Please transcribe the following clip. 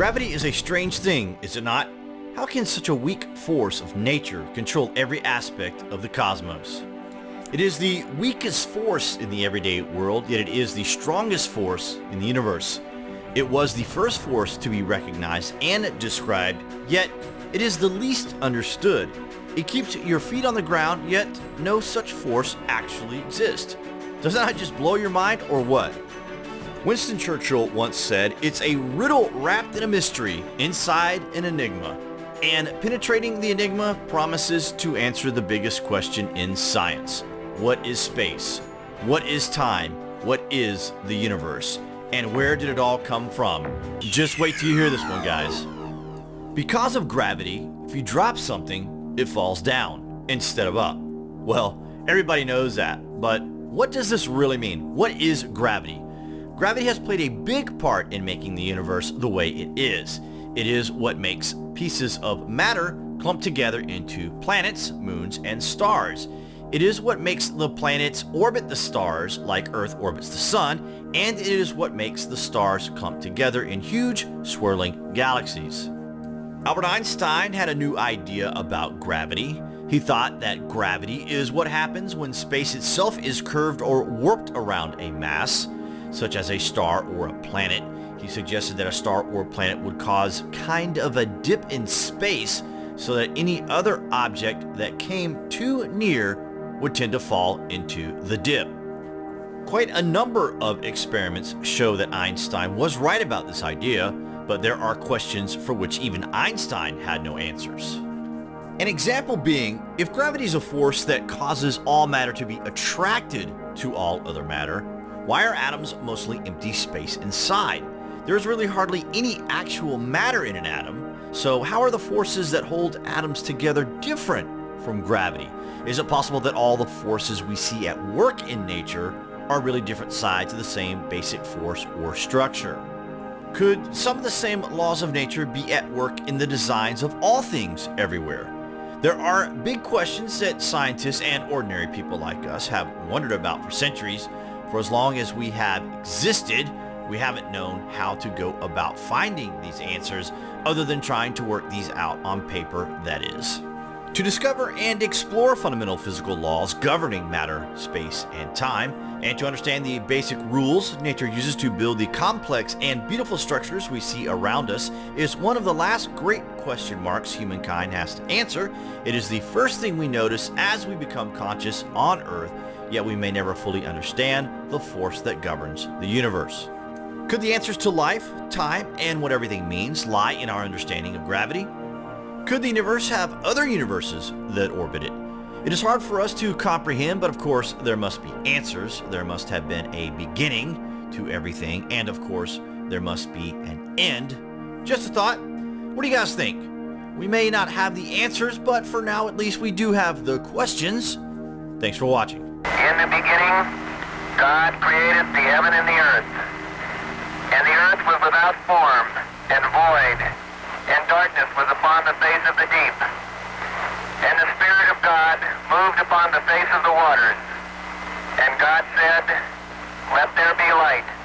Gravity is a strange thing, is it not? How can such a weak force of nature control every aspect of the cosmos? It is the weakest force in the everyday world, yet it is the strongest force in the universe. It was the first force to be recognized and described, yet it is the least understood. It keeps your feet on the ground, yet no such force actually exists. Doesn't that just blow your mind, or what? Winston Churchill once said, it's a riddle wrapped in a mystery, inside an enigma. And penetrating the enigma promises to answer the biggest question in science. What is space? What is time? What is the universe? And where did it all come from? Just wait till you hear this one, guys. Because of gravity, if you drop something, it falls down instead of up. Well, everybody knows that, but what does this really mean? What is gravity? Gravity has played a big part in making the universe the way it is. It is what makes pieces of matter clump together into planets, moons, and stars. It is what makes the planets orbit the stars like Earth orbits the Sun, and it is what makes the stars clump together in huge, swirling galaxies. Albert Einstein had a new idea about gravity. He thought that gravity is what happens when space itself is curved or warped around a mass such as a star or a planet. He suggested that a star or planet would cause kind of a dip in space so that any other object that came too near would tend to fall into the dip. Quite a number of experiments show that Einstein was right about this idea, but there are questions for which even Einstein had no answers. An example being, if gravity is a force that causes all matter to be attracted to all other matter, why are atoms mostly empty space inside? There's really hardly any actual matter in an atom, so how are the forces that hold atoms together different from gravity? Is it possible that all the forces we see at work in nature are really different sides of the same basic force or structure? Could some of the same laws of nature be at work in the designs of all things everywhere? There are big questions that scientists and ordinary people like us have wondered about for centuries, for as long as we have existed, we haven't known how to go about finding these answers other than trying to work these out on paper, that is. To discover and explore fundamental physical laws governing matter, space, and time, and to understand the basic rules nature uses to build the complex and beautiful structures we see around us is one of the last great question marks humankind has to answer. It is the first thing we notice as we become conscious on Earth yet we may never fully understand the force that governs the universe. Could the answers to life, time, and what everything means lie in our understanding of gravity? Could the universe have other universes that orbit it? It is hard for us to comprehend, but of course there must be answers. There must have been a beginning to everything, and of course there must be an end. Just a thought. What do you guys think? We may not have the answers, but for now at least we do have the questions. Thanks for watching. In the beginning, God created the heaven and the earth. And the earth was without form and void, and darkness was upon the face of the deep. And the Spirit of God moved upon the face of the waters. And God said, Let there be light.